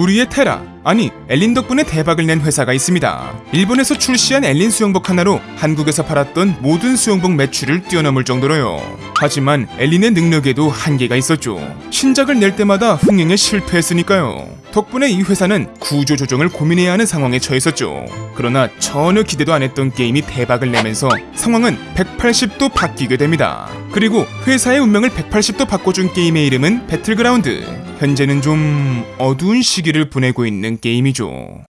우리의 테라 아니 엘린 덕분에 대박을 낸 회사가 있습니다. 일본에서 출시한 엘린 수영복 하나로 한국에서 팔았던 모든 수영복 매출을 뛰어넘을 정도로요. 하지만 엘린의 능력에도 한계가 있었죠. 신작을 낼 때마다 흥행에 실패했으니까요. 덕분에 이 회사는 구조 조정을 고민해야 하는 상황에 처했었죠. 그러나 전혀 기대도 안 했던 게임이 대박을 내면서 상황은 180도 바뀌게 됩니다. 그리고 회사의 운명을 180도 바꿔준 게임의 이름은 배틀그라운드. 현재는 좀 어두운 시기를 보내고 있는 게임이죠.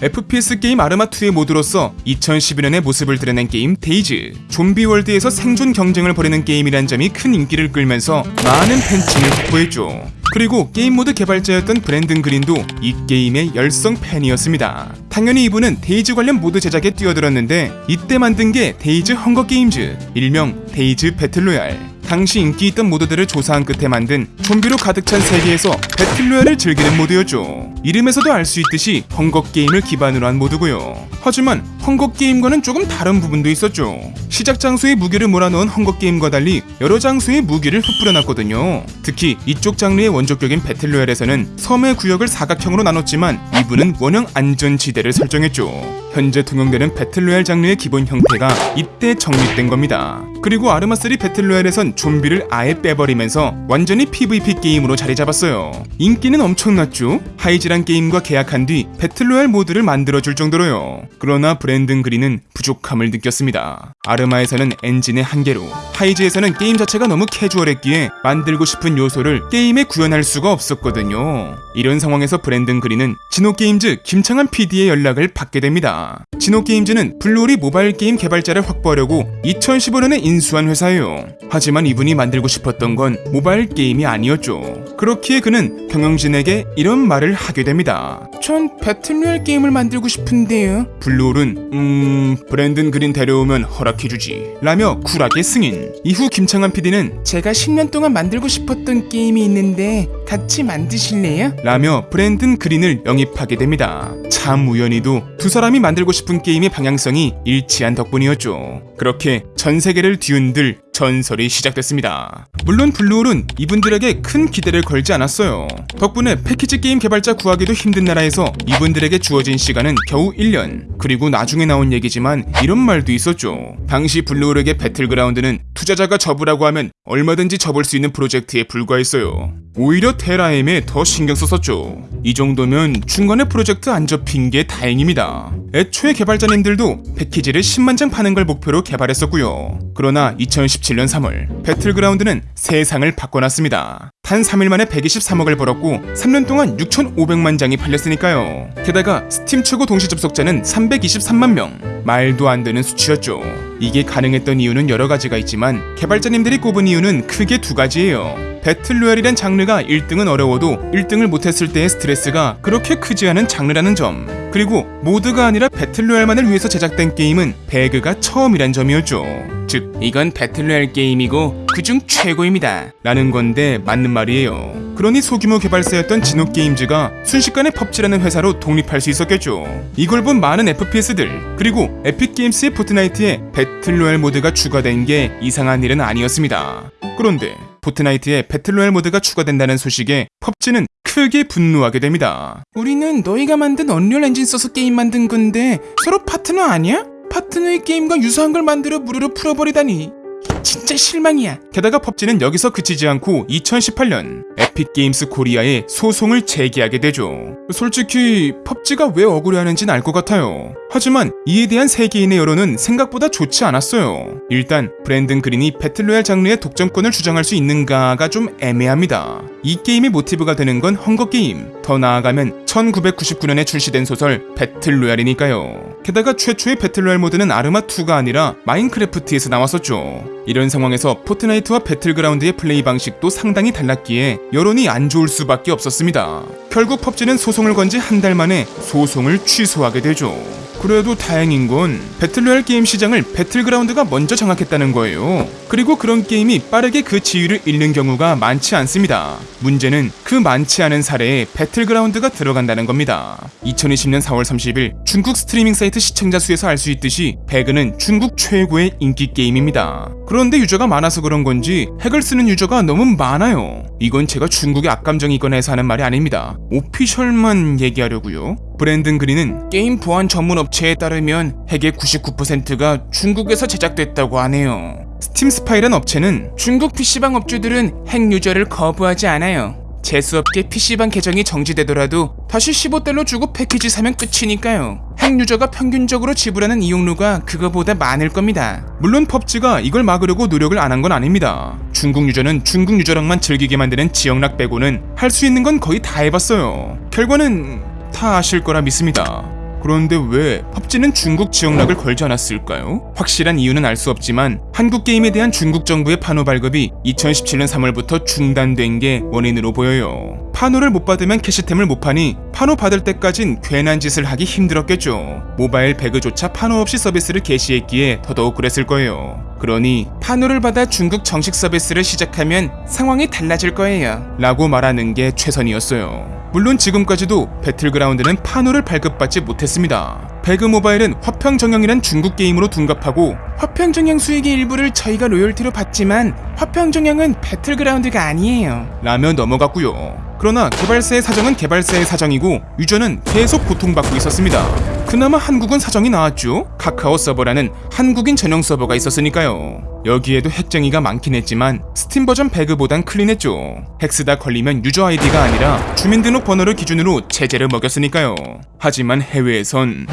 FPS 게임 아르마2의 모드로서 2011년의 모습을 드러낸 게임 데이즈 좀비 월드에서 생존 경쟁을 벌이는 게임이란 점이 큰 인기를 끌면서 많은 팬층을 확보했죠 그리고 게임 모드 개발자였던 브랜든 그린도 이 게임의 열성 팬이었습니다 당연히 이분은 데이즈 관련 모드 제작에 뛰어들었는데 이때 만든 게 데이즈 헝거 게임즈 일명 데이즈 배틀로얄 당시 인기 있던 모드들을 조사한 끝에 만든 좀비로 가득 찬 세계에서 배틀로얄을 즐기는 모드였죠. 이름에서도 알 수 있듯이 헝거 게임을 기반으로 한 모드고요. 하지만 헝거 게임과는 조금 다른 부분도 있었죠. 시작 장소에 무기를 몰아넣은 헝거 게임과 달리 여러 장소에 무기를 흩뿌려놨거든요. 특히 이쪽 장르의 원조격인 배틀로얄에서는 섬의 구역을 사각형으로 나눴지만 이분은 원형 안전지대를 설정했죠. 현재 통용되는 배틀로얄 장르의 기본 형태가 이때 정립된 겁니다. 그리고 아르마3 배틀로얄에선 좀비를 아예 빼버리면서 완전히 PVP 게임으로 자리 잡았어요. 인기는 엄청났죠? 하이즈란 게임과 계약한 뒤 배틀로얄 모드를 만들어줄 정도로요. 그러나 브랜든 그린은 부족함을 느꼈습니다. 아르마에서는 엔진의 한계로, 하이즈에서는 게임 자체가 너무 캐주얼했기에 만들고 싶은 요소를 게임에 구현할 수가 없었거든요. 이런 상황에서 브랜든 그린은 지노게임즈 김창한 PD의 연락을 받게 됩니다. 지노게임즈는 블루홀이 모바일 게임 개발자를 확보하려고 2015년에 인수한 회사예요. 하지만 이분이 만들고 싶었던 건 모바일 게임이 아니었죠. 그렇기에 그는 경영진에게 이런 말을 하게 됩니다. 전 배틀로얄 게임을 만들고 싶은데요. 블루홀은 음 브랜든 그린 데려오면 허락해주지 라며 쿨하게 승인. 이후 김창한 PD는 제가 10년 동안 만들고 싶었던 게임이 있는데 같이 만드실래요? 라며 브랜든 그린을 영입하게 됩니다. 참 우연히도 두 사람이 만들고 싶은 게임의 방향성이 일치한 덕분이었죠. 그렇게 전 세계를 뒤흔들 전설이 시작됐습니다. 물론 블루홀은 이분들에게 큰 기대를 걸지 않았어요. 덕분에 패키지 게임 개발자 구하기도 힘든 나라에서 이분들에게 주어진 시간은 겨우 1년. 그리고 나중에 나온 얘기지만 이런 말도 있었죠. 당시 블루홀에게 배틀그라운드는 투자자가 접으라고 하면 얼마든지 접을 수 있는 프로젝트에 불과했어요. 오히려 테라엠에 더 신경 썼었죠. 이 정도면 중간에 프로젝트 안 접힌 게 다행입니다. 애초에 개발자님들도 패키지를 10만 장 파는 걸 목표로 개발했었고요. 그러나 2017년 3월 배틀그라운드는 세상을 바꿔놨습니다. 단 3일 만에 123억을 벌었고 3년 동안 6,500만 장이 팔렸으니까요. 게다가 스팀 최고 동시 접속자는 323만 명. 말도 안 되는 수치였죠. 이게 가능했던 이유는 여러 가지가 있지만 개발자님들이 꼽은 이유는 크게 두 가지예요. 배틀로얄이란 장르가 1등은 어려워도 1등을 못했을 때의 스트레스가 그렇게 크지 않은 장르라는 점 그리고 모드가 아니라 배틀로얄만을 위해서 제작된 게임은 배그가 처음이란 점이었죠. 즉 이건 배틀로얄 게임이고 그중 최고입니다. 라는 건데 맞는 말이에요. 그러니 소규모 개발사였던 지노게임즈가 순식간에 펍지라는 회사로 독립할 수 있었겠죠. 이걸 본 많은 FPS들 그리고 에픽게임스의 포트나이트에 배틀로얄 모드가 추가된 게 이상한 일은 아니었습니다. 그런데 포트나이트에 배틀로얄 모드가 추가된다는 소식에 펍지는 크게 분노하게 됩니다. 우리는 너희가 만든 언리얼 엔진 써서 게임 만든 건데 서로 파트너 아니야? 파트너의 게임과 유사한 걸 만들어 무료로 풀어버리다니 진짜 실망이야. 게다가 펍지는 여기서 그치지 않고 2018년 에픽게임스 코리아에 소송을 제기하게 되죠. 솔직히 펍지가 왜 억울해하는지는 알 것 같아요. 하지만 이에 대한 세계인의 여론은 생각보다 좋지 않았어요. 일단 브랜든 그린이 배틀로얄 장르의 독점권을 주장할 수 있는가가 좀 애매합니다. 이 게임의 모티브가 되는 건 헝거 게임. 더 나아가면 1999년에 출시된 소설 배틀로얄이니까요. 게다가 최초의 배틀로얄 모드는 아르마2가 아니라 마인크래프트에서 나왔었죠. 이런 상황에서 포트나이트와 배틀그라운드의 플레이 방식도 상당히 달랐기에 여론이 안 좋을 수밖에 없었습니다. 결국 펍지는 소송을 건 지 한 달 만에 소송을 취소하게 되죠. 그래도 다행인 건 배틀로얄 게임 시장을 배틀그라운드가 먼저 장악했다는 거예요. 그리고 그런 게임이 빠르게 그 지위를 잃는 경우가 많지 않습니다. 문제는 그 많지 않은 사례에 배틀그라운드가 들어간다는 겁니다. 2020년 4월 30일 중국 스트리밍 사이트 시청자 수에서 알 수 있듯이 배그는 중국 최고의 인기 게임입니다. 그런데 유저가 많아서 그런 건지 핵을 쓰는 유저가 너무 많아요. 이건 제가 중국에 악감정이 있거나 해서 하는 말이 아닙니다. official만 얘기하려고요. 브랜든 그린은 게임 보안 전문 업체에 따르면 핵의 99%가 중국에서 제작됐다고 하네요. 스팀 스파이란 업체는 중국 PC방 업주들은 핵 유저를 거부하지 않아요. 재수없게 PC방 계정이 정지되더라도 다시 15달러 주고 패키지 사면 끝이니까요. 핵 유저가 평균적으로 지불하는 이용료가 그거보다 많을 겁니다. 물론 펍지가 이걸 막으려고 노력을 안 한 건 아닙니다. 중국 유저는 중국 유저랑만 즐기게 만드는 지역락 빼고는 할 수 있는 건 거의 다 해봤어요. 결과는 다 아실 거라 믿습니다. 그런데 왜 펍지는 중국 지역락을 걸지 않았을까요? 확실한 이유는 알 수 없지만 한국 게임에 대한 중국 정부의 판호 발급이 2017년 3월부터 중단된 게 원인으로 보여요. 판호를 못 받으면 캐시템을 못 파니 판호 받을 때까진 괜한 짓을 하기 힘들었겠죠. 모바일 배그조차 판호 없이 서비스를 개시했기에 더더욱 그랬을 거예요. 그러니 판호를 받아 중국 정식 서비스를 시작하면 상황이 달라질 거예요. 라고 말하는 게 최선이었어요. 물론 지금까지도 배틀그라운드는 판호를 발급받지 못했습니다. 배그 모바일은 화평정영이란 중국 게임으로 둔갑하고 화평정영 수익의 일부를 저희가 로열티로 받지만 화평정영은 배틀그라운드가 아니에요. 라며 넘어갔고요. 그러나 개발사의 사정은 개발사의 사정이고 유저는 계속 고통받고 있었습니다. 그나마 한국은 사정이 나았죠. 카카오 서버라는 한국인 전용 서버가 있었으니까요. 여기에도 핵쟁이가 많긴 했지만 스팀 버전 배그보단 clean했죠. 핵 쓰다 걸리면 유저 아이디가 아니라 주민등록 번호를 기준으로 제재를 먹였으니까요. 하지만 해외에선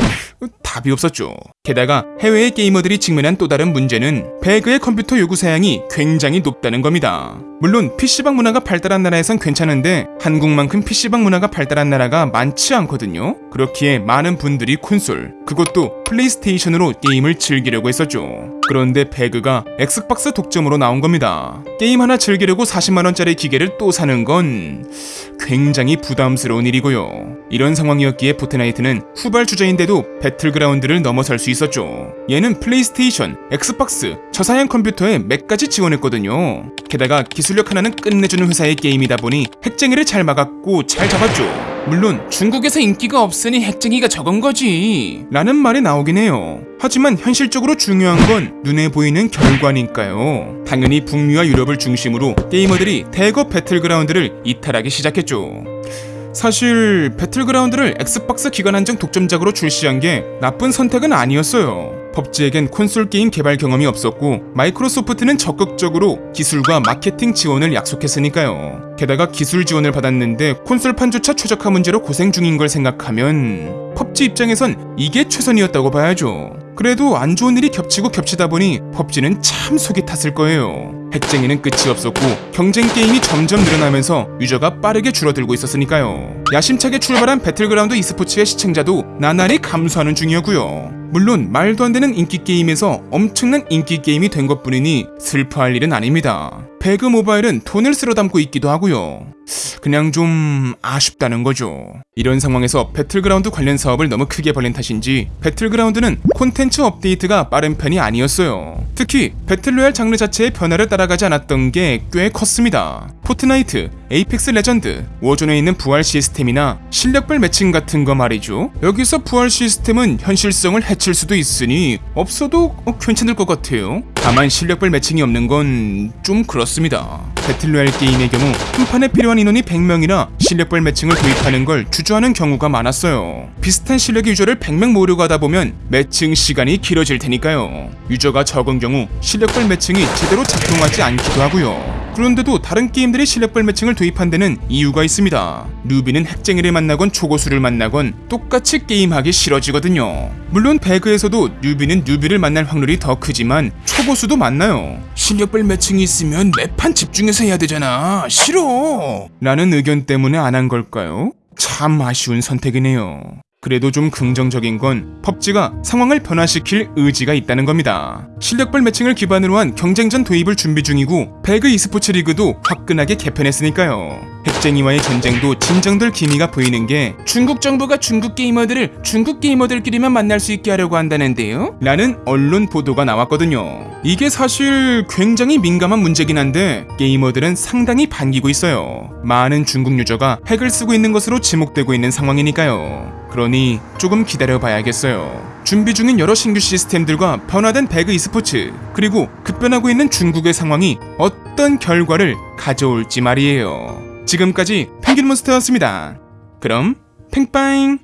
답이 없었죠. 게다가 해외의 게이머들이 직면한 또 다른 문제는 배그의 컴퓨터 요구 사양이 굉장히 높다는 겁니다. 물론 PC방 문화가 발달한 나라에선 괜찮은데 한국만큼 PC방 문화가 발달한 나라가 많지 않거든요. 그렇기에 많은 분들이 콘솔, 그것도 플레이스테이션으로 게임을 즐기려고 했었죠. 그런데 배그가 엑스박스 독점으로 나온 겁니다. 게임 하나 즐기려고 40만원짜리 기계를 또 사는 건 굉장히 부담스러운 일이고요. 이런 상황이었기에 포트나이트는 후발 주자인데도 배틀그라운드를 넘어설 수 있었죠. 얘는 플레이스테이션, 엑스박스, 저사양 컴퓨터에 맥까지 지원했거든요. 게다가 기술력 하나는 끝내주는 회사의 게임이다 보니 핵쟁이를 잘 막았고 잘 잡았죠. 물론 중국에서 인기가 없으니 핵쟁이가 적은 거지. 라는 말이 나오긴 해요. 하지만 현실적으로 중요한 건 눈에 보이는 결과니까요. 당연히 북미와 유럽을 중심으로 게이머들이 대거 배틀그라운드를 이탈하기 시작했죠. 사실 배틀그라운드를 엑스박스 기간 한정 독점작으로 출시한 게 나쁜 선택은 아니었어요 펍지에겐 콘솔 게임 개발 경험이 없었고 마이크로소프트는 적극적으로 기술과 마케팅 지원을 약속했으니까요. 게다가 기술 지원을 받았는데 콘솔판조차 최적화 문제로 고생 중인 걸 생각하면 펍지 입장에선 이게 최선이었다고 봐야죠. 그래도 안 좋은 일이 겹치고 겹치다 보니 펍지는 참 속이 탔을 거예요. 핵쟁이는 끝이 없었고 경쟁 게임이 점점 늘어나면서 유저가 빠르게 줄어들고 있었으니까요. 야심차게 출발한 배틀그라운드 e스포츠의 시청자도 나날이 감소하는 중이었고요. 물론 말도 안 되는 인기 게임에서 엄청난 인기 게임이 된 것뿐이니 슬퍼할 일은 아닙니다. 배그 모바일은 돈을 쓸어 담고 있기도 하고요. 그냥 좀 아쉽다는 거죠. 이런 상황에서 배틀그라운드 관련 사업을 너무 크게 벌린 탓인지 배틀그라운드는 콘텐츠 업데이트가 빠른 편이 아니었어요. 특히 battle royale 장르 자체의 변화를 따라 가지 않았던 게 꽤 컸습니다. 포트나이트, 에이펙스 레전드, 워존에 있는 부활 시스템이나 실력별 매칭 같은 거 말이죠. 여기서 부활 시스템은 현실성을 해칠 수도 있으니 없어도 어, 괜찮을 것 같아요. 다만 실력별 매칭이 없는 건 좀 그렇습니다. 배틀로얄 게임의 경우 한 판에 필요한 인원이 100명이라 실력별 매칭을 도입하는 걸 주저하는 경우가 많았어요. 비슷한 실력의 유저를 100명 모으려고 하다 보면 매칭 시간이 길어질 테니까요. 유저가 적은 경우 실력별 매칭이 제대로 작동하지 않기도 하고요. 그런데도 다른 게임들이 실력별 매칭을 도입한 데는 이유가 있습니다. 누비는 핵쟁이를 만나건 초고수를 만나건 똑같이 게임하기 싫어지거든요. 물론 배그에서도 뉴비는 뉴비를 만날 확률이 더 크지만 초고수도 만나요. 실력별 매칭이 있으면 매판 집중해서 해야 되잖아. 싫어. 라는 의견 때문에 안 한 걸까요? 참 아쉬운 선택이네요. 그래도 좀 긍정적인 건 펍지가 상황을 변화시킬 의지가 있다는 겁니다. 실력별 매칭을 기반으로 한 경쟁전 도입을 준비 중이고 배그 e스포츠 리그도 화끈하게 개편했으니까요. 중국쟁이와의 전쟁도 진정될 기미가 보이는 게 중국 정부가 중국 게이머들을 중국 게이머들끼리만 만날 수 있게 하려고 한다는데요? 라는 언론 보도가 나왔거든요. 이게 사실 굉장히 민감한 문제긴 한데 게이머들은 상당히 반기고 있어요. 많은 중국 유저가 핵을 쓰고 있는 것으로 지목되고 있는 상황이니까요. 그러니 조금 기다려 봐야겠어요. 준비 중인 여러 신규 시스템들과 변화된 배그 e스포츠 그리고 급변하고 있는 중국의 상황이 어떤 결과를 가져올지 말이에요. 지금까지 펭귄몬스터였습니다. 그럼 팽빠잉